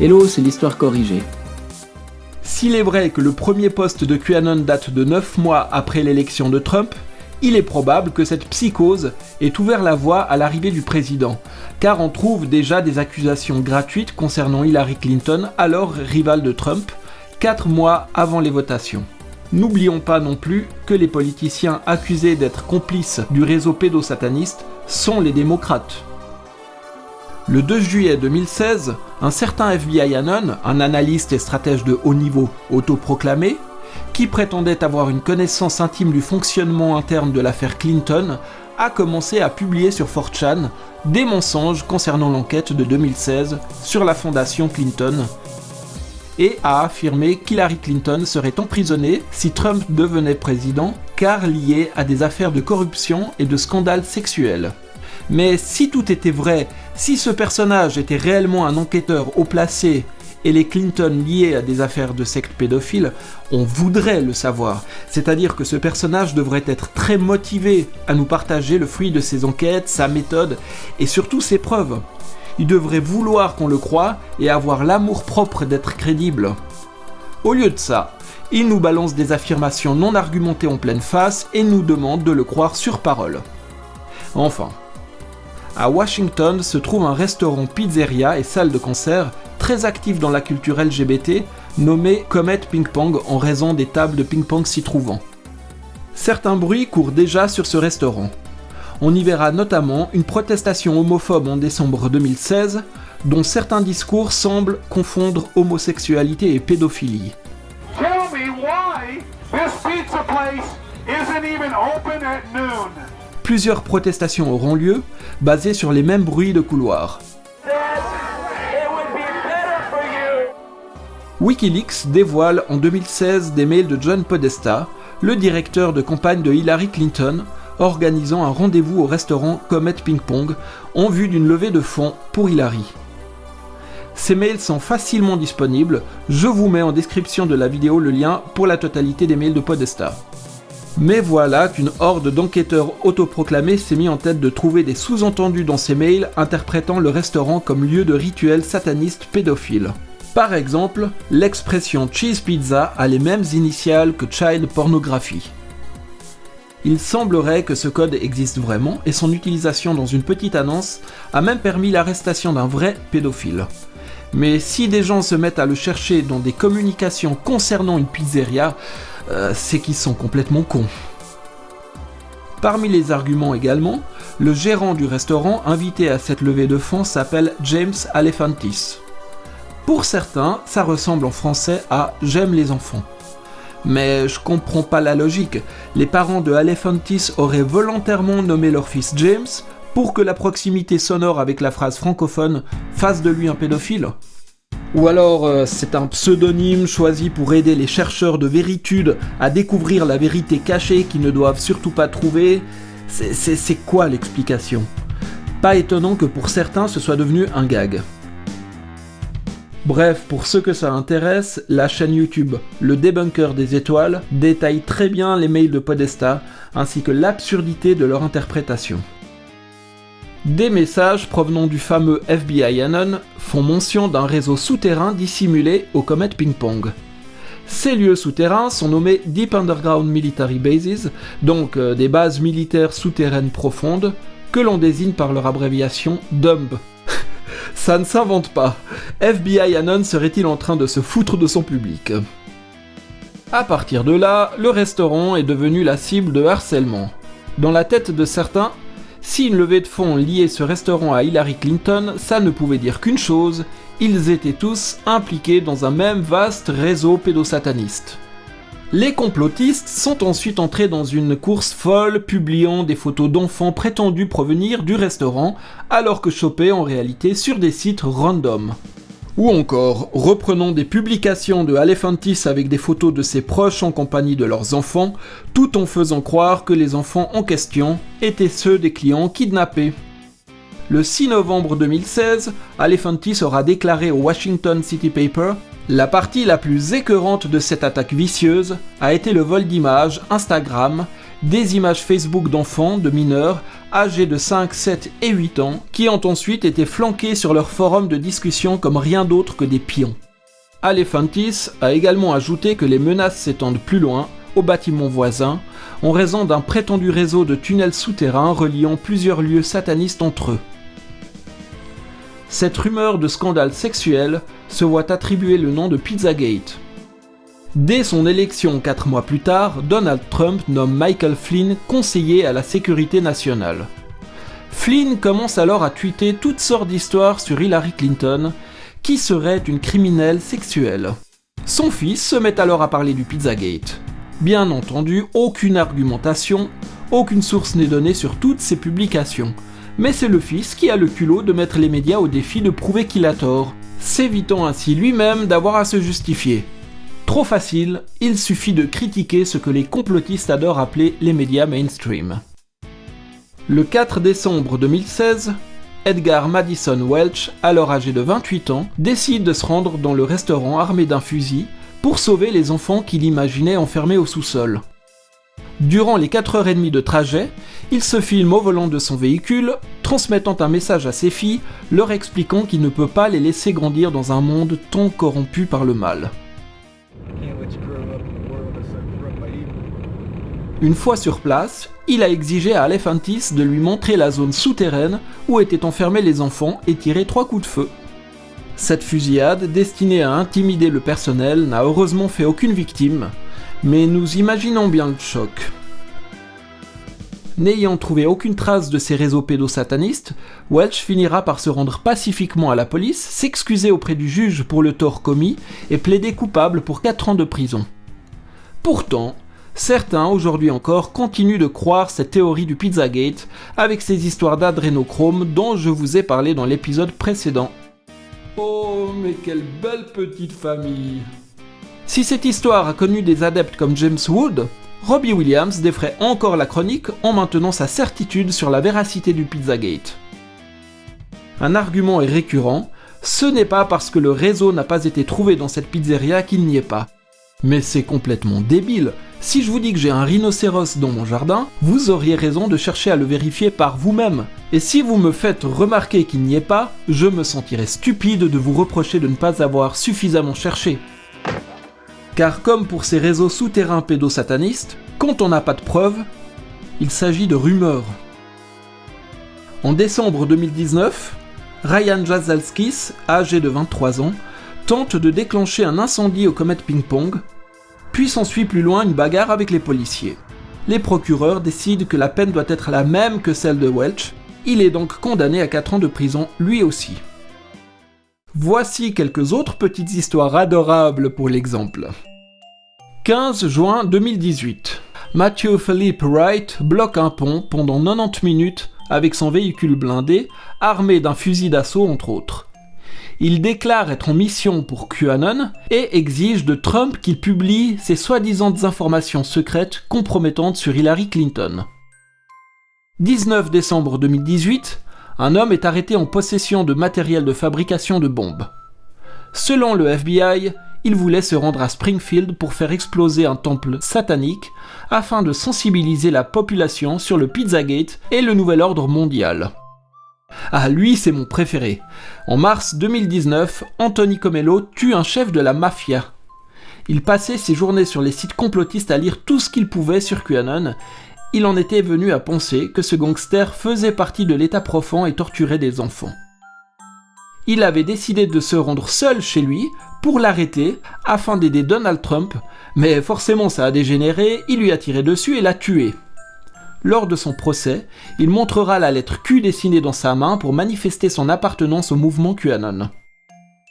Hello, c'est l'histoire corrigée. S'il est vrai que le premier poste de QAnon date de 9 mois après l'élection de Trump, il est probable que cette psychose ait ouvert la voie à l'arrivée du président, car on trouve déjà des accusations gratuites concernant Hillary Clinton, alors rivale de Trump, 4 mois avant les votations. N'oublions pas non plus que les politiciens accusés d'être complices du réseau pédosataniste sont les démocrates. Le 2 juillet 2016, un certain FBI Anon, un analyste et stratège de haut niveau autoproclamé, qui prétendait avoir une connaissance intime du fonctionnement interne de l'affaire Clinton, a commencé à publier sur 4chan des mensonges concernant l'enquête de 2016 sur la fondation Clinton et a affirmé qu'Hillary Clinton serait emprisonnée si Trump devenait président car liée à des affaires de corruption et de scandales sexuels. Mais si tout était vrai, si ce personnage était réellement un enquêteur haut placé et les Clinton liés à des affaires de secte pédophile, on voudrait le savoir. C'est-à-dire que ce personnage devrait être très motivé à nous partager le fruit de ses enquêtes, sa méthode et surtout ses preuves. Il devrait vouloir qu'on le croie et avoir l'amour propre d'être crédible. Au lieu de ça, il nous balance des affirmations non argumentées en pleine face et nous demande de le croire sur parole. Enfin, à Washington se trouve un restaurant pizzeria et salle de concert très actif dans la culture LGBT, nommé Comet Ping Pong en raison des tables de ping-pong s'y trouvant. Certains bruits courent déjà sur ce restaurant. On y verra notamment une protestation homophobe en décembre 2016, dont certains discours semblent confondre homosexualité et pédophilie. Plusieurs protestations auront lieu, basées sur les mêmes bruits de couloir. Wikileaks dévoile en 2016 des mails de John Podesta, le directeur de campagne de Hillary Clinton, organisant un rendez-vous au restaurant Comet Ping Pong en vue d'une levée de fonds pour Hillary. Ces mails sont facilement disponibles, je vous mets en description de la vidéo le lien pour la totalité des mails de Podesta. Mais voilà qu'une horde d'enquêteurs autoproclamés s'est mis en tête de trouver des sous-entendus dans ces mails interprétant le restaurant comme lieu de rituels satanistes pédophiles. Par exemple, l'expression cheese pizza a les mêmes initiales que child pornography. Il semblerait que ce code existe vraiment et son utilisation dans une petite annonce a même permis l'arrestation d'un vrai pédophile. Mais si des gens se mettent à le chercher dans des communications concernant une pizzeria, euh, c'est qu'ils sont complètement cons. Parmi les arguments également, le gérant du restaurant invité à cette levée de fonds s'appelle James Alephantis. Pour certains, ça ressemble en français à J'aime les enfants. Mais je comprends pas la logique. Les parents de Alephantis auraient volontairement nommé leur fils James pour que la proximité sonore avec la phrase francophone fasse de lui un pédophile ou alors euh, c'est un pseudonyme choisi pour aider les chercheurs de véritude à découvrir la vérité cachée qu'ils ne doivent surtout pas trouver. C'est quoi l'explication? Pas étonnant que pour certains ce soit devenu un gag. Bref, pour ceux que ça intéresse, la chaîne YouTube Le Débunker des Étoiles détaille très bien les mails de Podesta, ainsi que l'absurdité de leur interprétation. Des messages provenant du fameux FBI Anon font mention d'un réseau souterrain dissimulé au Comet Ping Pong. Ces lieux souterrains sont nommés Deep Underground Military Bases, donc euh, des bases militaires souterraines profondes, que l'on désigne par leur abréviation DUMB, ça ne s'invente pas. FBI Anon serait-il en train de se foutre de son public? À partir de là, le restaurant est devenu la cible de harcèlement. Dans la tête de certains, si une levée de fonds liait ce restaurant à Hillary Clinton, ça ne pouvait dire qu'une chose, ils étaient tous impliqués dans un même vaste réseau pédosataniste. Les complotistes sont ensuite entrés dans une course folle, publiant des photos d'enfants prétendus provenir du restaurant, alors que chopés en réalité sur des sites random. Ou encore, reprenant des publications de Alephantis avec des photos de ses proches en compagnie de leurs enfants, tout en faisant croire que les enfants en question étaient ceux des clients kidnappés. Le 6 novembre 2016, Alephantis aura déclaré au Washington City Paper la partie la plus écœurante de cette attaque vicieuse a été le vol d'images Instagram des images Facebook d'enfants, de mineurs, âgés de 5, 7 et 8 ans, qui ont ensuite été flanqués sur leur forum de discussion comme rien d'autre que des pions. Alephantis a également ajouté que les menaces s'étendent plus loin, au bâtiment voisin, en raison d'un prétendu réseau de tunnels souterrains reliant plusieurs lieux satanistes entre eux. Cette rumeur de scandale sexuel se voit attribuer le nom de Pizzagate. Dès son élection quatre mois plus tard, Donald Trump nomme Michael Flynn conseiller à la sécurité nationale. Flynn commence alors à tweeter toutes sortes d'histoires sur Hillary Clinton qui serait une criminelle sexuelle. Son fils se met alors à parler du Pizzagate. Bien entendu, aucune argumentation, aucune source n'est donnée sur toutes ces publications. Mais c'est le fils qui a le culot de mettre les médias au défi de prouver qu'il a tort, s'évitant ainsi lui-même d'avoir à se justifier. Trop facile, il suffit de critiquer ce que les complotistes adorent appeler les médias mainstream. Le 4 décembre 2016, Edgar Madison Welch, alors âgé de 28 ans, décide de se rendre dans le restaurant armé d'un fusil pour sauver les enfants qu'il imaginait enfermés au sous-sol. Durant les 4h30 de trajet, il se filme au volant de son véhicule, transmettant un message à ses filles, leur expliquant qu'il ne peut pas les laisser grandir dans un monde tant corrompu par le mal. Une fois sur place, il a exigé à Alephantis de lui montrer la zone souterraine où étaient enfermés les enfants et tirer trois coups de feu. Cette fusillade, destinée à intimider le personnel, n'a heureusement fait aucune victime, mais nous imaginons bien le choc. N'ayant trouvé aucune trace de ces réseaux pédosatanistes, Welch finira par se rendre pacifiquement à la police, s'excuser auprès du juge pour le tort commis et plaider coupable pour 4 ans de prison. Pourtant, Certains, aujourd'hui encore, continuent de croire cette théorie du Pizzagate avec ces histoires d'adrénochrome dont je vous ai parlé dans l'épisode précédent. Oh, mais quelle belle petite famille Si cette histoire a connu des adeptes comme James Wood, Robbie Williams défrait encore la chronique en maintenant sa certitude sur la véracité du Pizzagate. Un argument est récurrent, ce n'est pas parce que le réseau n'a pas été trouvé dans cette pizzeria qu'il n'y est pas. Mais c'est complètement débile. Si je vous dis que j'ai un rhinocéros dans mon jardin, vous auriez raison de chercher à le vérifier par vous-même. Et si vous me faites remarquer qu'il n'y est pas, je me sentirais stupide de vous reprocher de ne pas avoir suffisamment cherché. Car comme pour ces réseaux souterrains pédosatanistes, quand on n'a pas de preuves, il s'agit de rumeurs. En décembre 2019, Ryan Jazalskis, âgé de 23 ans, tente de déclencher un incendie au Comet Ping Pong, puis s'ensuit plus loin une bagarre avec les policiers. Les procureurs décident que la peine doit être la même que celle de Welch, il est donc condamné à 4 ans de prison lui aussi. Voici quelques autres petites histoires adorables pour l'exemple. 15 juin 2018. Matthew Philip Wright bloque un pont pendant 90 minutes avec son véhicule blindé, armé d'un fusil d'assaut entre autres il déclare être en mission pour QAnon et exige de Trump qu'il publie ses soi-disant informations secrètes compromettantes sur Hillary Clinton. 19 décembre 2018, un homme est arrêté en possession de matériel de fabrication de bombes. Selon le FBI, il voulait se rendre à Springfield pour faire exploser un temple satanique afin de sensibiliser la population sur le Pizzagate et le nouvel ordre mondial. Ah, lui, c'est mon préféré. En mars 2019, Anthony Comello tue un chef de la mafia. Il passait ses journées sur les sites complotistes à lire tout ce qu'il pouvait sur QAnon. Il en était venu à penser que ce gangster faisait partie de l'état profond et torturait des enfants. Il avait décidé de se rendre seul chez lui pour l'arrêter afin d'aider Donald Trump, mais forcément ça a dégénéré, il lui a tiré dessus et l'a tué. Lors de son procès, il montrera la lettre Q dessinée dans sa main pour manifester son appartenance au mouvement QAnon.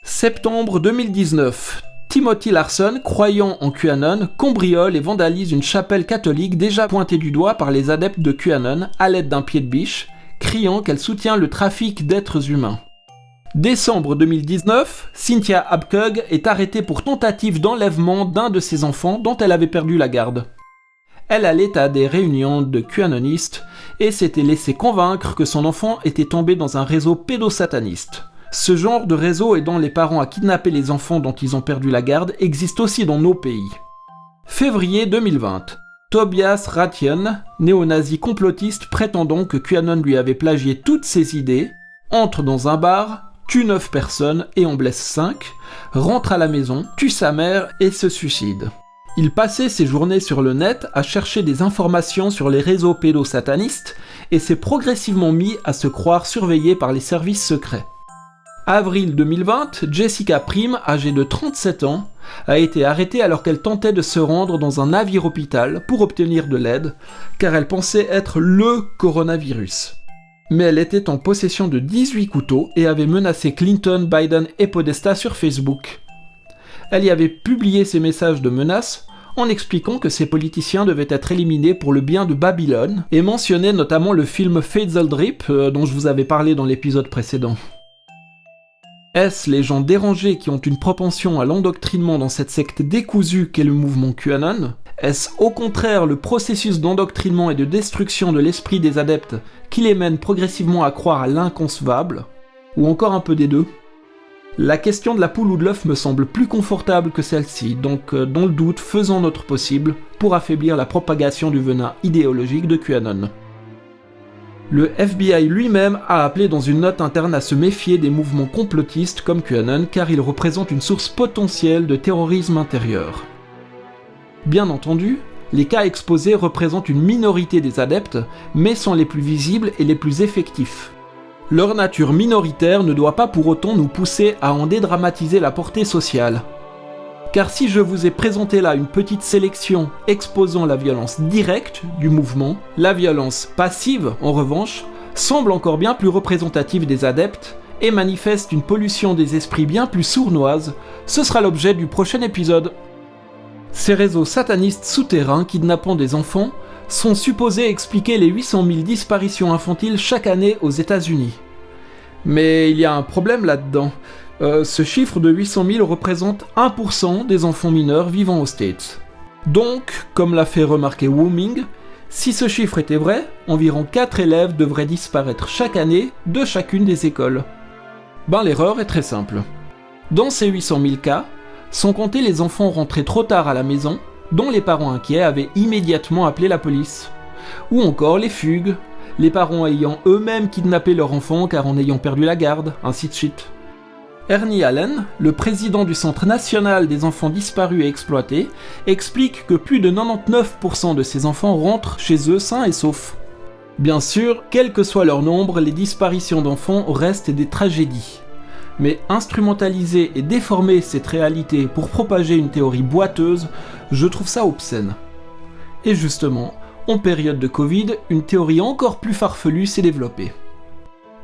Septembre 2019. Timothy Larson, croyant en QAnon, cambriole et vandalise une chapelle catholique déjà pointée du doigt par les adeptes de QAnon à l'aide d'un pied de biche, criant qu'elle soutient le trafic d'êtres humains. Décembre 2019, Cynthia Abkug est arrêtée pour tentative d'enlèvement d'un de ses enfants dont elle avait perdu la garde elle allait à des réunions de QAnonistes et s'était laissé convaincre que son enfant était tombé dans un réseau pédosataniste. Ce genre de réseau aidant les parents à kidnapper les enfants dont ils ont perdu la garde existe aussi dans nos pays. Février 2020. Tobias Ratian, néo-nazi complotiste prétendant que QAnon lui avait plagié toutes ses idées, entre dans un bar, tue 9 personnes et en blesse 5, rentre à la maison, tue sa mère et se suicide. Il passait ses journées sur le net à chercher des informations sur les réseaux pédosatanistes et s'est progressivement mis à se croire surveillé par les services secrets. Avril 2020, Jessica Prime, âgée de 37 ans, a été arrêtée alors qu'elle tentait de se rendre dans un navire-hôpital pour obtenir de l'aide, car elle pensait être LE coronavirus. Mais elle était en possession de 18 couteaux et avait menacé Clinton, Biden et Podesta sur Facebook. Elle y avait publié ses messages de menaces en expliquant que ces politiciens devaient être éliminés pour le bien de Babylone, et mentionnait notamment le film Faisal Drip, euh, dont je vous avais parlé dans l'épisode précédent. Est-ce les gens dérangés qui ont une propension à l'endoctrinement dans cette secte décousue qu'est le mouvement QAnon? Est-ce au contraire le processus d'endoctrinement et de destruction de l'esprit des adeptes qui les mène progressivement à croire à l'inconcevable? Ou encore un peu des deux? La question de la poule ou de l'œuf me semble plus confortable que celle-ci, donc euh, dans le doute, faisons notre possible pour affaiblir la propagation du venin idéologique de QAnon. Le FBI lui-même a appelé dans une note interne à se méfier des mouvements complotistes comme QAnon car ils représentent une source potentielle de terrorisme intérieur. Bien entendu, les cas exposés représentent une minorité des adeptes, mais sont les plus visibles et les plus effectifs. Leur nature minoritaire ne doit pas pour autant nous pousser à en dédramatiser la portée sociale. Car si je vous ai présenté là une petite sélection exposant la violence directe du mouvement, la violence passive, en revanche, semble encore bien plus représentative des adeptes et manifeste une pollution des esprits bien plus sournoise, ce sera l'objet du prochain épisode. Ces réseaux satanistes souterrains kidnappant des enfants sont supposés expliquer les 800 000 disparitions infantiles chaque année aux États-Unis. Mais il y a un problème là-dedans. Euh, ce chiffre de 800 000 représente 1% des enfants mineurs vivant aux States. Donc, comme l'a fait remarquer Wooming, si ce chiffre était vrai, environ 4 élèves devraient disparaître chaque année de chacune des écoles. Ben l'erreur est très simple. Dans ces 800 000 cas, sont comptés les enfants rentrés trop tard à la maison, dont les parents inquiets avaient immédiatement appelé la police. Ou encore les fugues, les parents ayant eux-mêmes kidnappé leur enfant car en ayant perdu la garde, ainsi de suite. Ernie Allen, le président du Centre national des enfants disparus et exploités, explique que plus de 99% de ces enfants rentrent chez eux sains et saufs. Bien sûr, quel que soit leur nombre, les disparitions d'enfants restent des tragédies. Mais instrumentaliser et déformer cette réalité pour propager une théorie boiteuse, je trouve ça obscène. Et justement, en période de Covid, une théorie encore plus farfelue s'est développée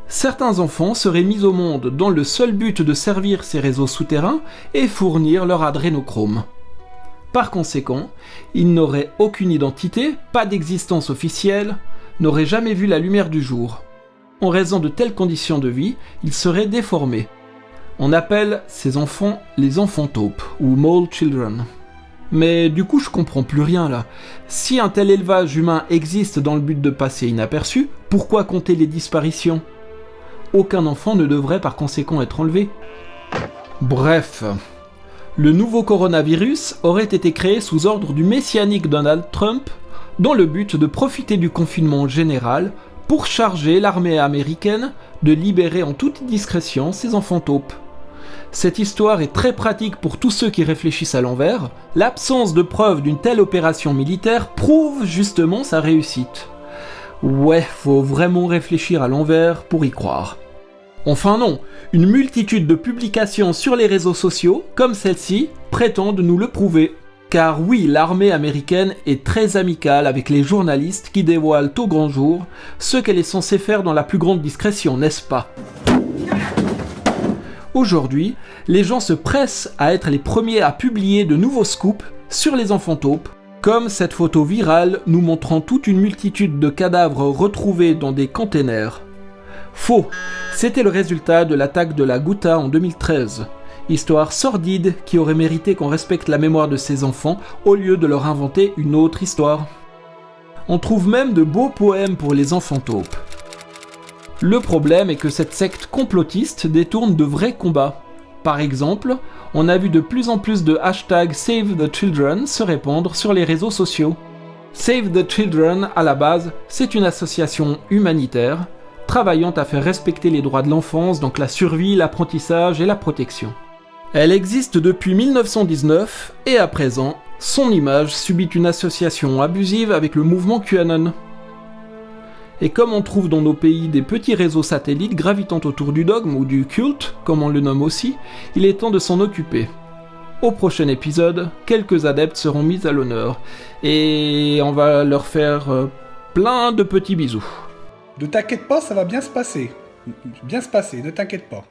certains enfants seraient mis au monde dans le seul but de servir ces réseaux souterrains et fournir leur adrénochrome. Par conséquent, ils n'auraient aucune identité, pas d'existence officielle, n'auraient jamais vu la lumière du jour. En raison de telles conditions de vie, ils seraient déformés. On appelle ces enfants les enfants taupes, ou mole children. Mais du coup, je comprends plus rien là. Si un tel élevage humain existe dans le but de passer inaperçu, pourquoi compter les disparitions? Aucun enfant ne devrait par conséquent être enlevé. Bref, le nouveau coronavirus aurait été créé sous ordre du messianique Donald Trump dans le but de profiter du confinement général pour charger l'armée américaine de libérer en toute discrétion ses enfants taupes. Cette histoire est très pratique pour tous ceux qui réfléchissent à l'envers. L'absence de preuves d'une telle opération militaire prouve justement sa réussite. Ouais, faut vraiment réfléchir à l'envers pour y croire. Enfin non, une multitude de publications sur les réseaux sociaux, comme celle-ci, prétendent nous le prouver. Car oui, l'armée américaine est très amicale avec les journalistes qui dévoilent au grand jour ce qu'elle est censée faire dans la plus grande discrétion, n'est-ce pas? Aujourd'hui, les gens se pressent à être les premiers à publier de nouveaux scoops sur les enfants taupes comme cette photo virale nous montrant toute une multitude de cadavres retrouvés dans des containers. Faux, c'était le résultat de l'attaque de la Ghouta en 2013. Histoire sordide qui aurait mérité qu'on respecte la mémoire de ces enfants au lieu de leur inventer une autre histoire. On trouve même de beaux poèmes pour les enfants taupes. Le problème est que cette secte complotiste détourne de vrais combats. Par exemple, on a vu de plus en plus de hashtags Save the Children se répandre sur les réseaux sociaux. Save the Children, à la base, c'est une association humanitaire travaillant à faire respecter les droits de l'enfance, donc la survie, l'apprentissage et la protection. Elle existe depuis 1919 et à présent, son image subit une association abusive avec le mouvement QAnon. Et comme on trouve dans nos pays des petits réseaux satellites gravitant autour du dogme ou du culte, comme on le nomme aussi, il est temps de s'en occuper. Au prochain épisode, quelques adeptes seront mis à l'honneur et on va leur faire euh, plein de petits bisous. Ne t'inquiète pas, ça va bien se passer. Bien se passer, ne t'inquiète pas.